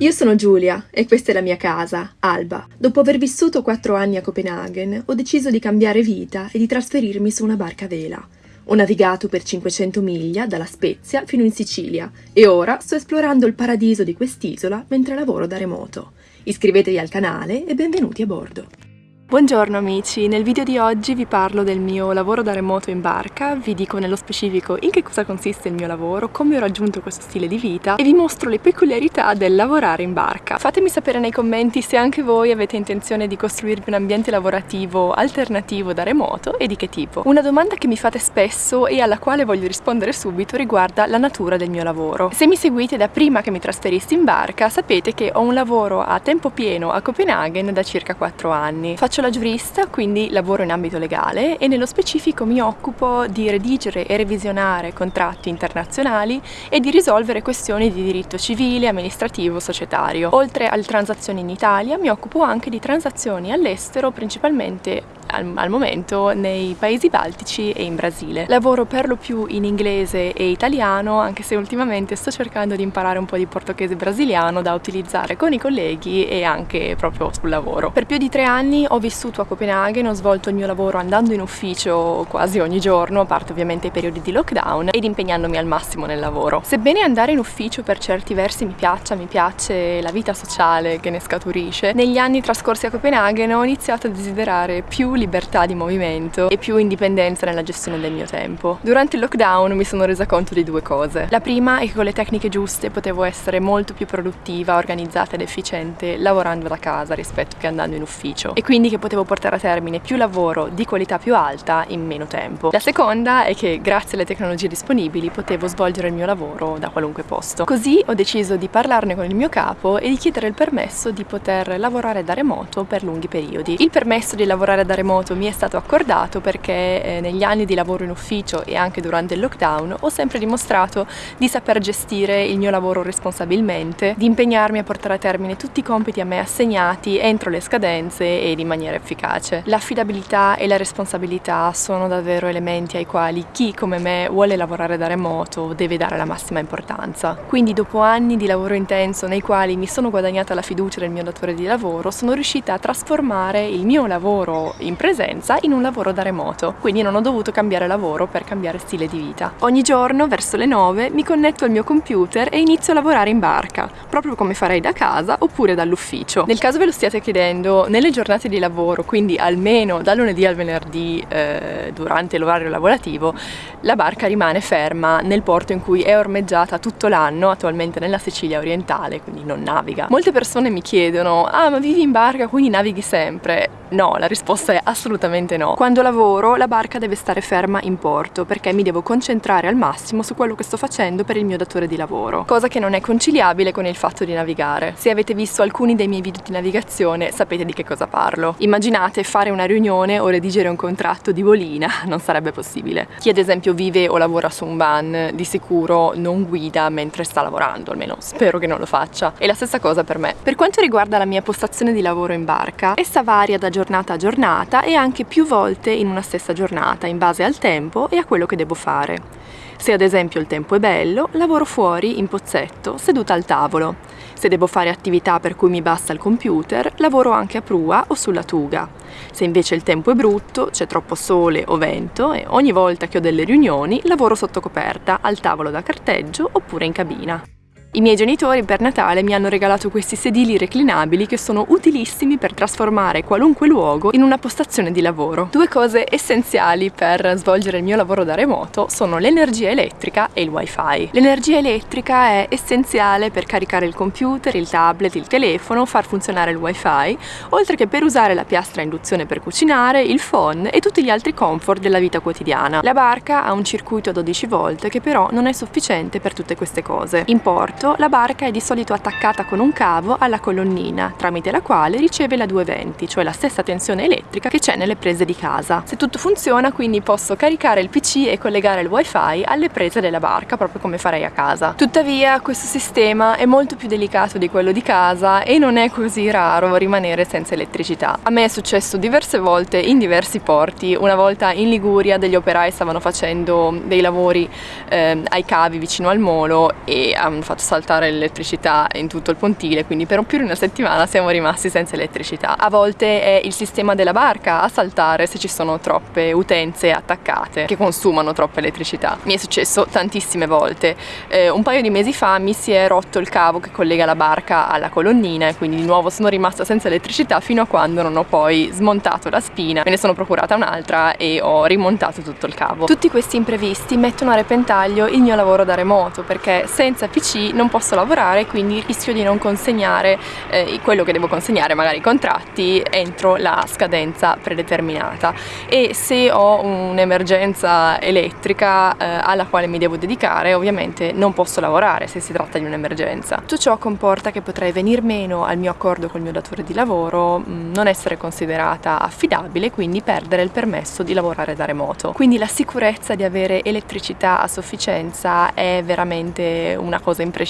Io sono Giulia e questa è la mia casa, Alba. Dopo aver vissuto quattro anni a Copenaghen, ho deciso di cambiare vita e di trasferirmi su una barca a vela. Ho navigato per 500 miglia dalla Spezia fino in Sicilia e ora sto esplorando il paradiso di quest'isola mentre lavoro da remoto. Iscrivetevi al canale e benvenuti a bordo. Buongiorno amici, nel video di oggi vi parlo del mio lavoro da remoto in barca, vi dico nello specifico in che cosa consiste il mio lavoro, come ho raggiunto questo stile di vita e vi mostro le peculiarità del lavorare in barca. Fatemi sapere nei commenti se anche voi avete intenzione di costruirvi un ambiente lavorativo alternativo da remoto e di che tipo. Una domanda che mi fate spesso e alla quale voglio rispondere subito riguarda la natura del mio lavoro. Se mi seguite da prima che mi trasferissi in barca sapete che ho un lavoro a tempo pieno a Copenaghen da circa 4 anni. Faccio Faccio la giurista, quindi lavoro in ambito legale e nello specifico mi occupo di redigere e revisionare contratti internazionali e di risolvere questioni di diritto civile, amministrativo, societario. Oltre alle transazioni in Italia mi occupo anche di transazioni all'estero, principalmente al, al, momento nei paesi baltici e in Brasile. Lavoro per lo più in inglese e italiano, anche se ultimamente sto cercando di imparare un po' di portoghese brasiliano da utilizzare con i colleghi e anche proprio sul lavoro. Per più di tre anni ho vissuto a Copenaghen, ho svolto il mio lavoro andando in ufficio quasi ogni giorno, a parte ovviamente i periodi di lockdown, ed impegnandomi al massimo nel lavoro. Sebbene andare in ufficio per certi versi mi piaccia, mi piace la vita sociale che ne scaturisce, negli anni trascorsi a Copenaghen ho iniziato a desiderare più libertà di movimento e più indipendenza nella gestione del mio tempo. Durante il lockdown mi sono resa conto di due cose. La prima è che con le tecniche giuste potevo essere molto più produttiva, organizzata ed efficiente lavorando da casa rispetto che andando in ufficio e quindi che potevo portare a termine più lavoro di qualità più alta in meno tempo. La seconda è che grazie alle tecnologie disponibili potevo svolgere il mio lavoro da qualunque posto. Così ho deciso di parlarne con il mio capo e di chiedere il permesso di poter lavorare da remoto per lunghi periodi. Il permesso di lavorare da remoto remoto mi è stato accordato perché eh, negli anni di lavoro in ufficio e anche durante il lockdown ho sempre dimostrato di saper gestire il mio lavoro responsabilmente, di impegnarmi a portare a termine tutti i compiti a me assegnati entro le scadenze ed in maniera efficace. L'affidabilità e la responsabilità sono davvero elementi ai quali chi come me vuole lavorare da remoto deve dare la massima importanza. Quindi dopo anni di lavoro intenso nei quali mi sono guadagnata la fiducia del mio datore di lavoro sono riuscita a trasformare il mio lavoro in presenza in un lavoro da remoto, quindi non ho dovuto cambiare lavoro per cambiare stile di vita. Ogni giorno, verso le 9, mi connetto al mio computer e inizio a lavorare in barca, proprio come farei da casa oppure dall'ufficio. Nel caso ve lo stiate chiedendo, nelle giornate di lavoro, quindi almeno dal lunedì al venerdì eh, durante l'orario lavorativo, la barca rimane ferma nel porto in cui è ormeggiata tutto l'anno, attualmente nella Sicilia orientale, quindi non naviga. Molte persone mi chiedono, ah ma vivi in barca quindi navighi sempre? No, la risposta è assolutamente no. Quando lavoro la barca deve stare ferma in porto perché mi devo concentrare al massimo su quello che sto facendo per il mio datore di lavoro, cosa che non è conciliabile con il fatto di navigare. Se avete visto alcuni dei miei video di navigazione sapete di che cosa parlo. Immaginate fare una riunione o redigere un contratto di volina, non sarebbe possibile. Chi ad esempio vive o lavora su un van di sicuro non guida mentre sta lavorando, almeno spero che non lo faccia. E la stessa cosa per me. Per quanto riguarda la mia postazione di lavoro in barca, essa varia da giornata a giornata e anche più volte in una stessa giornata in base al tempo e a quello che devo fare. Se ad esempio il tempo è bello, lavoro fuori in pozzetto, seduta al tavolo. Se devo fare attività per cui mi basta il computer, lavoro anche a prua o sulla tuga. Se invece il tempo è brutto, c'è troppo sole o vento e ogni volta che ho delle riunioni, lavoro sotto coperta, al tavolo da carteggio oppure in cabina. I miei genitori per Natale mi hanno regalato questi sedili reclinabili che sono utilissimi per trasformare qualunque luogo in una postazione di lavoro. Due cose essenziali per svolgere il mio lavoro da remoto sono l'energia elettrica e il wifi. L'energia elettrica è essenziale per caricare il computer, il tablet, il telefono, far funzionare il wifi, oltre che per usare la piastra a induzione per cucinare, il phone e tutti gli altri comfort della vita quotidiana. La barca ha un circuito a 12 volt che però non è sufficiente per tutte queste cose. In porto la barca è di solito attaccata con un cavo alla colonnina, tramite la quale riceve la 220, cioè la stessa tensione elettrica che c'è nelle prese di casa. Se tutto funziona quindi posso caricare il PC e collegare il wifi alle prese della barca, proprio come farei a casa. Tuttavia questo sistema è molto più delicato di quello di casa e non è così raro rimanere senza elettricità. A me è successo diverse volte in diversi porti, una volta in Liguria degli operai stavano facendo dei lavori eh, ai cavi vicino al molo e hanno fatto saltare l'elettricità in tutto il pontile, quindi per più di una settimana siamo rimasti senza elettricità. A volte è il sistema della barca a saltare se ci sono troppe utenze attaccate che consumano troppa elettricità. Mi è successo tantissime volte. Eh, un paio di mesi fa mi si è rotto il cavo che collega la barca alla colonnina e quindi di nuovo sono rimasta senza elettricità fino a quando non ho poi smontato la spina, me ne sono procurata un'altra e ho rimontato tutto il cavo. Tutti questi imprevisti mettono a repentaglio il mio lavoro da remoto perché senza PC non posso lavorare quindi rischio di non consegnare eh, quello che devo consegnare, magari i contratti, entro la scadenza predeterminata e se ho un'emergenza elettrica eh, alla quale mi devo dedicare ovviamente non posso lavorare se si tratta di un'emergenza. Tutto ciò comporta che potrei venir meno al mio accordo col mio datore di lavoro, mm, non essere considerata affidabile quindi perdere il permesso di lavorare da remoto. Quindi la sicurezza di avere elettricità a sufficienza è veramente una cosa imprescindibile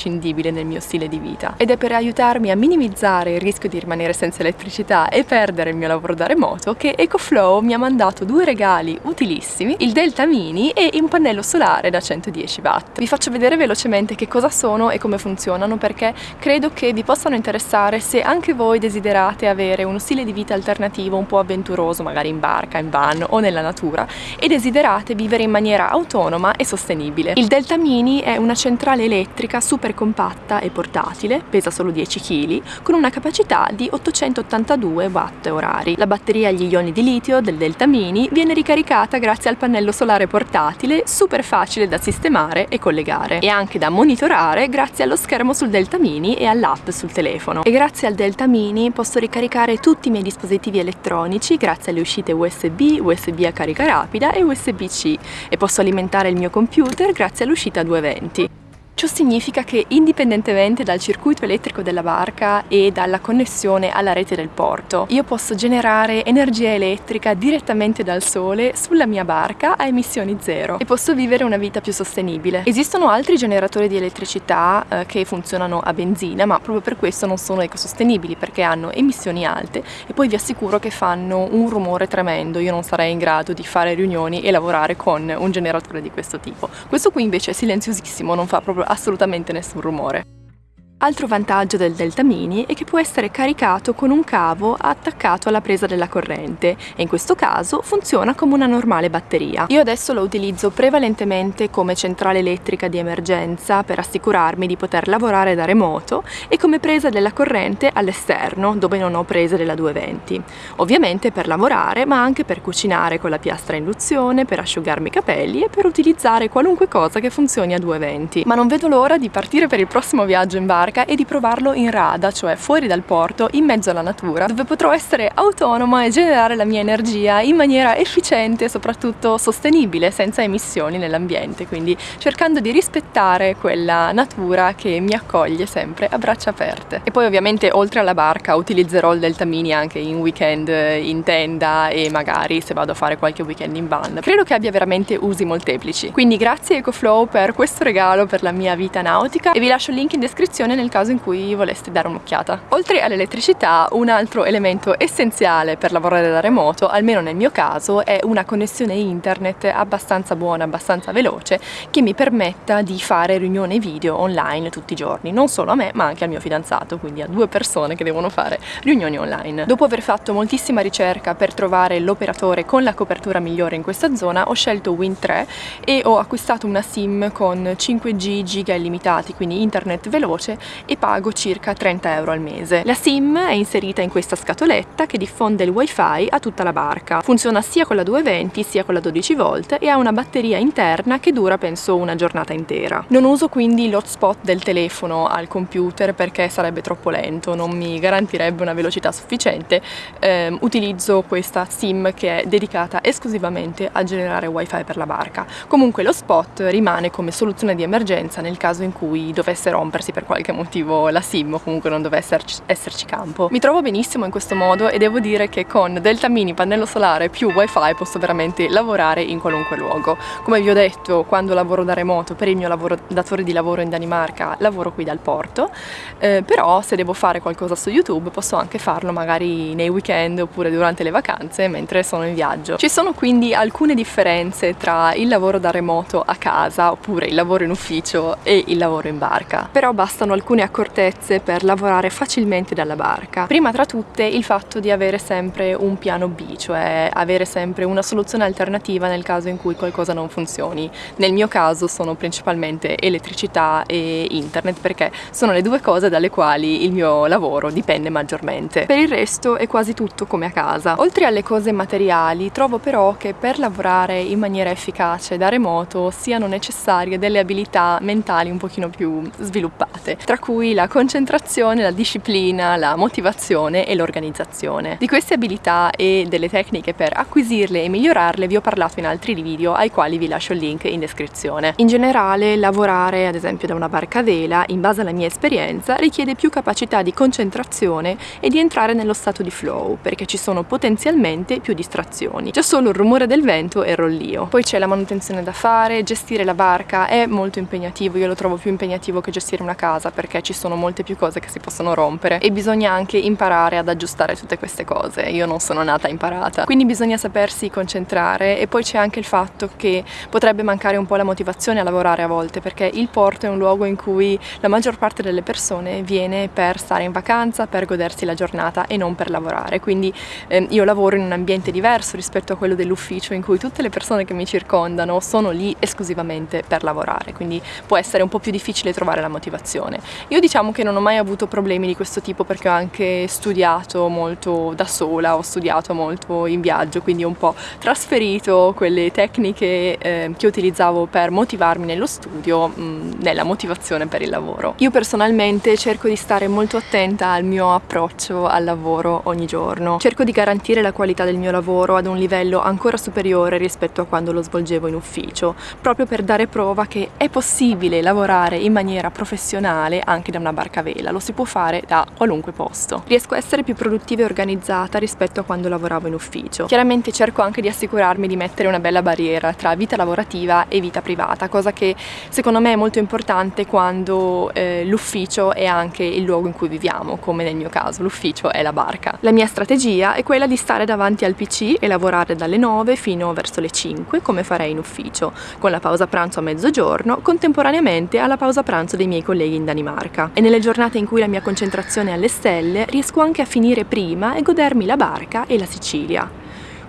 nel mio stile di vita ed è per aiutarmi a minimizzare il rischio di rimanere senza elettricità e perdere il mio lavoro da remoto che EcoFlow mi ha mandato due regali utilissimi, il Delta Mini e un pannello solare da 110 watt. Vi faccio vedere velocemente che cosa sono e come funzionano perché credo che vi possano interessare se anche voi desiderate avere uno stile di vita alternativo un po' avventuroso, magari in barca, in van o nella natura e desiderate vivere in maniera autonoma e sostenibile. Il Delta Mini è una centrale elettrica super compatta e portatile, pesa solo 10 kg, con una capacità di 882 watt orari. La batteria agli ioni di litio del Delta Mini viene ricaricata grazie al pannello solare portatile, super facile da sistemare e collegare e anche da monitorare grazie allo schermo sul Delta Mini e all'app sul telefono. E grazie al Delta Mini posso ricaricare tutti i miei dispositivi elettronici grazie alle uscite USB, USB a carica rapida e USB-C e posso alimentare il mio computer grazie all'uscita 220. Ciò significa che indipendentemente dal circuito elettrico della barca e dalla connessione alla rete del porto, io posso generare energia elettrica direttamente dal sole sulla mia barca a emissioni zero e posso vivere una vita più sostenibile. Esistono altri generatori di elettricità eh, che funzionano a benzina, ma proprio per questo non sono ecosostenibili perché hanno emissioni alte e poi vi assicuro che fanno un rumore tremendo. Io non sarei in grado di fare riunioni e lavorare con un generatore di questo tipo. Questo qui invece è silenziosissimo, non fa proprio assolutamente nessun rumore. Altro vantaggio del Delta Mini è che può essere caricato con un cavo attaccato alla presa della corrente e in questo caso funziona come una normale batteria. Io adesso lo utilizzo prevalentemente come centrale elettrica di emergenza per assicurarmi di poter lavorare da remoto e come presa della corrente all'esterno dove non ho prese della 220. Ovviamente per lavorare ma anche per cucinare con la piastra a induzione, per asciugarmi i capelli e per utilizzare qualunque cosa che funzioni a 220. Ma non vedo l'ora di partire per il prossimo viaggio in barca barca e di provarlo in rada, cioè fuori dal porto, in mezzo alla natura, dove potrò essere autonoma e generare la mia energia in maniera efficiente e soprattutto sostenibile, senza emissioni nell'ambiente, quindi cercando di rispettare quella natura che mi accoglie sempre a braccia aperte. E poi ovviamente oltre alla barca utilizzerò il Delta Mini anche in weekend in tenda e magari se vado a fare qualche weekend in van. Credo che abbia veramente usi molteplici. Quindi grazie EcoFlow per questo regalo per la mia vita nautica e vi lascio il link in descrizione nel caso in cui voleste dare un'occhiata. Oltre all'elettricità, un altro elemento essenziale per lavorare da remoto, almeno nel mio caso, è una connessione internet abbastanza buona, abbastanza veloce, che mi permetta di fare riunioni video online tutti i giorni, non solo a me, ma anche al mio fidanzato, quindi a due persone che devono fare riunioni online. Dopo aver fatto moltissima ricerca per trovare l'operatore con la copertura migliore in questa zona, ho scelto Win3 e ho acquistato una SIM con 5G giga illimitati, quindi internet veloce e pago circa 30 euro al mese. La SIM è inserita in questa scatoletta che diffonde il wifi a tutta la barca. Funziona sia con la 220 sia con la 12 volt e ha una batteria interna che dura penso una giornata intera. Non uso quindi l'hotspot del telefono al computer perché sarebbe troppo lento, non mi garantirebbe una velocità sufficiente. Eh, utilizzo questa SIM che è dedicata esclusivamente a generare wifi per la barca. Comunque lo spot rimane come soluzione di emergenza nel caso in cui dovesse rompersi per qualche motivo motivo la SIM o comunque non dovesse esserci, esserci campo. Mi trovo benissimo in questo modo e devo dire che con Delta Mini, pannello solare più wifi posso veramente lavorare in qualunque luogo. Come vi ho detto, quando lavoro da remoto per il mio lavoro, datore di lavoro in Danimarca, lavoro qui dal porto, eh, però se devo fare qualcosa su YouTube posso anche farlo magari nei weekend oppure durante le vacanze mentre sono in viaggio. Ci sono quindi alcune differenze tra il lavoro da remoto a casa oppure il lavoro in ufficio e il lavoro in barca, però bastano alcune accortezze per lavorare facilmente dalla barca. Prima tra tutte il fatto di avere sempre un piano B, cioè avere sempre una soluzione alternativa nel caso in cui qualcosa non funzioni. Nel mio caso sono principalmente elettricità e internet perché sono le due cose dalle quali il mio lavoro dipende maggiormente. Per il resto è quasi tutto come a casa. Oltre alle cose materiali, trovo però che per lavorare in maniera efficace da remoto siano necessarie delle abilità mentali un pochino più sviluppate, tra cui la concentrazione, la disciplina, la motivazione e l'organizzazione. Di queste abilità e delle tecniche per acquisirle e migliorarle vi ho parlato in altri video ai quali vi lascio il link in descrizione. In generale lavorare ad esempio da una barca a vela, in base alla mia esperienza, richiede più capacità di concentrazione e di entrare nello stato di flow, perché ci sono potenzialmente più distrazioni. Già solo il rumore del vento e il rollio. Poi c'è la manutenzione da fare, gestire la barca è molto impegnativo, io lo trovo più impegnativo che gestire una casa perché ci sono molte più cose che si possono rompere e bisogna anche imparare ad aggiustare tutte queste cose. Io non sono nata imparata. Quindi bisogna sapersi concentrare e poi c'è anche il fatto che potrebbe mancare un po' la motivazione a lavorare a volte perché il porto è un luogo in cui la maggior parte delle persone viene per stare in vacanza, per godersi la giornata e non per lavorare. Quindi eh, io lavoro in un ambiente diverso rispetto a quello dell'ufficio in cui tutte le persone che mi circondano sono lì esclusivamente per lavorare, quindi può essere un po' più difficile trovare la motivazione. Io diciamo che non ho mai avuto problemi di questo tipo perché ho anche studiato molto da sola, ho studiato molto in viaggio, quindi ho un po' trasferito quelle tecniche eh, che utilizzavo per motivarmi nello studio mh, nella motivazione per il lavoro. Io personalmente cerco di stare molto attenta al mio approccio al lavoro ogni giorno. Cerco di garantire la qualità del mio lavoro ad un livello ancora superiore rispetto a quando lo svolgevo in ufficio, proprio per dare prova che è possibile lavorare in maniera professionale anche da una barca a vela, lo si può fare da qualunque posto. Riesco a essere più produttiva e organizzata rispetto a quando lavoravo in ufficio. Chiaramente cerco anche di assicurarmi di mettere una bella barriera tra vita lavorativa e vita privata, cosa che secondo me è molto importante quando eh, l'ufficio è anche il luogo in cui viviamo, come nel mio caso l'ufficio è la barca. La mia strategia è quella di stare davanti al PC e lavorare dalle 9 fino verso le 5 come farei in ufficio, con la pausa pranzo a mezzogiorno contemporaneamente alla pausa pranzo dei miei colleghi in Danimarca. E nelle giornate in cui la mia concentrazione è alle stelle riesco anche a finire prima e godermi la barca e la Sicilia.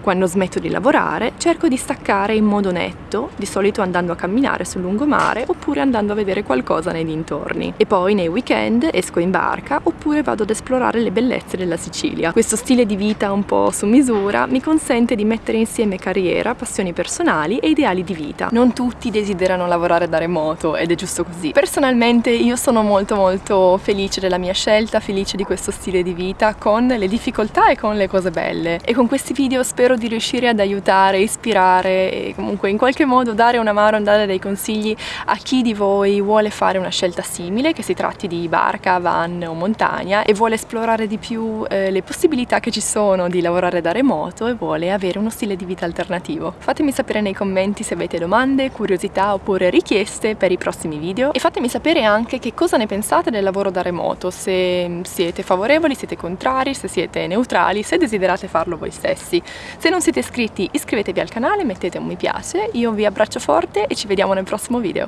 Quando smetto di lavorare cerco di staccare in modo netto, di solito andando a camminare sul lungomare oppure andando a vedere qualcosa nei dintorni. E poi nei weekend esco in barca oppure vado ad esplorare le bellezze della Sicilia. Questo stile di vita un po' su misura mi consente di mettere insieme carriera, passioni personali e ideali di vita. Non tutti desiderano lavorare da remoto ed è giusto così. Personalmente io sono molto molto felice della mia scelta, felice di questo stile di vita con le difficoltà e con le cose belle. E con questi video spero spero di riuscire ad aiutare, ispirare e comunque in qualche modo dare una mano, dare dei consigli a chi di voi vuole fare una scelta simile, che si tratti di barca, van o montagna e vuole esplorare di più eh, le possibilità che ci sono di lavorare da remoto e vuole avere uno stile di vita alternativo. Fatemi sapere nei commenti se avete domande, curiosità oppure richieste per i prossimi video e fatemi sapere anche che cosa ne pensate del lavoro da remoto, se siete favorevoli, siete contrari, se siete neutrali, se desiderate farlo voi stessi. Se non siete iscritti iscrivetevi al canale, mettete un mi piace, io vi abbraccio forte e ci vediamo nel prossimo video.